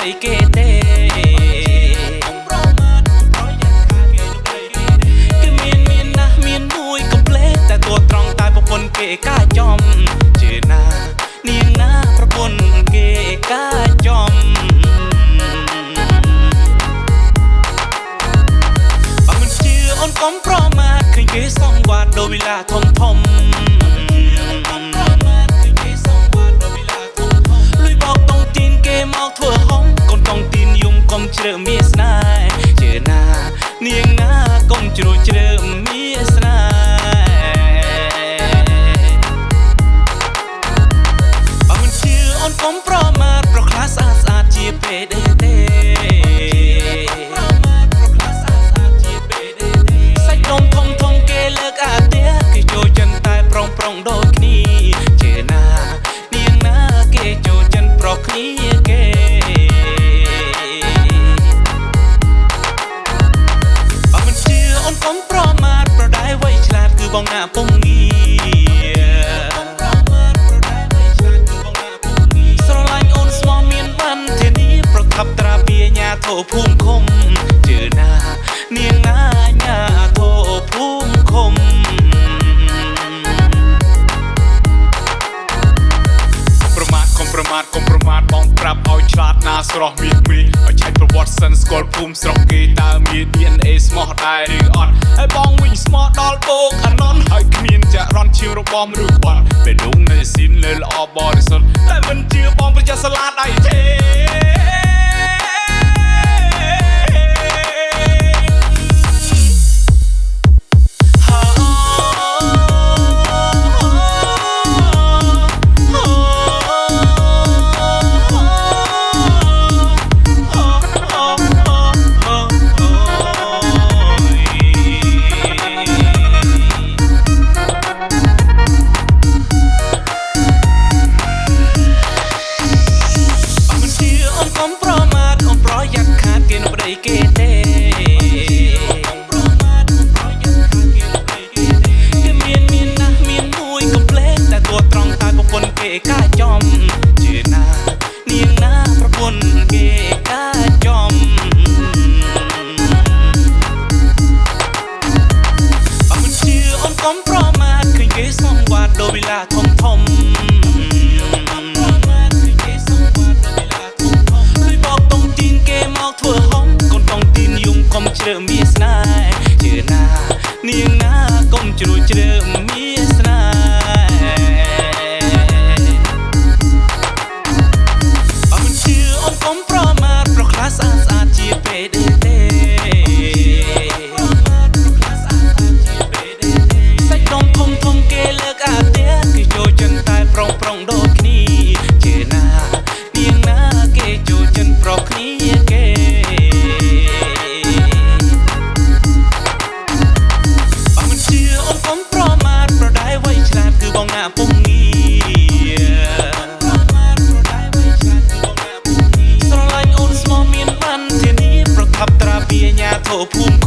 ដីគេទេគឺមានមានណាស់មានមួយកំភ្លេចតែទួត្រង់តែប្រពន្ធគេកាចំជឿណានាងណាប្រពន្ធគេកាចំបើមិនជឿអូនកុំប្រមាទឃើញគេសងវត្តដោយវេលាធំធំ ជ្រើមានស្នេហ៍ ប្រមាទប្រដៅវៃឆ្លាតគឺបងណាពុំងាស្រឡាញ់អូនស្មោះមានបានធានាប្រកបត្រាពីញាធោភូមិឃុំជឿណានាងណាញាធោភូមិឃុំប្រមាថកុំប្រមាថកុំប្រមាថបងប្រាប់ឲ្យឆ្លាតណាស្រស់មានព្រីឲ្យឆែកប្រវ ត្តិសិនស្គាល់ភូមិស្រុកគេតើមាន DNA ស្មោះដែរឬអត់ហើយបងវិញស្មោះដល់បោកអាណនហើយគ្មានចាក់រន់ឈាមរបំឬខ្វល់ពេលនោះនៅស៊ីនលើល្អបរិសុទ្ធតែមិនជឿបងប្រយ័ត្នស្លាតអីទេ អូនកុំប្រមាទអូនប្រយ័ត្នខាតគេនៅប្តីគេទេគេមានមានណាស់មានមួយកុំភ្លេចតែតួត្រង់តែប្រពន្ធគេកាចំជឿណានាងណាប្រពន្ធគេកាចំអមិនជាអូនកុំប្រមាទឃើញគេសងវត្តដោយវិឡាធំធំ ជ្រើមានស្នេហ៍ជឿណា នាងណាកុំជ្រួចជ្រើមា ស្